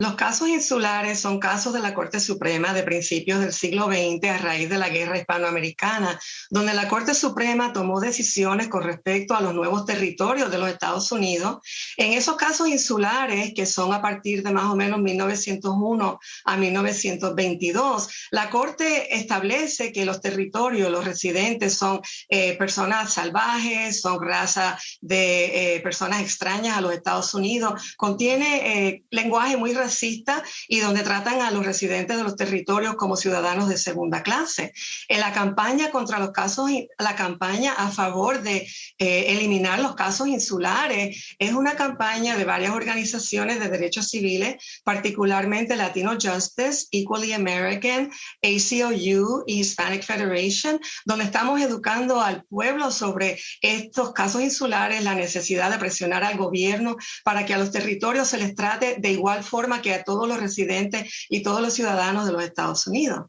Los casos insulares son casos de la Corte Suprema de principios del siglo XX a raíz de la guerra hispanoamericana, donde la Corte Suprema tomó decisiones con respecto a los nuevos territorios de los Estados Unidos. En esos casos insulares, que son a partir de más o menos 1901 a 1922, la Corte establece que los territorios, los residentes son eh, personas salvajes, son raza de eh, personas extrañas a los Estados Unidos, contiene eh, lenguaje muy y donde tratan a los residentes de los territorios como ciudadanos de segunda clase. En la campaña contra los casos, la campaña a favor de eh, eliminar los casos insulares es una campaña de varias organizaciones de derechos civiles, particularmente Latino Justice, Equally American, ACLU y Hispanic Federation, donde estamos educando al pueblo sobre estos casos insulares, la necesidad de presionar al gobierno para que a los territorios se les trate de igual forma que a todos los residentes y todos los ciudadanos de los Estados Unidos.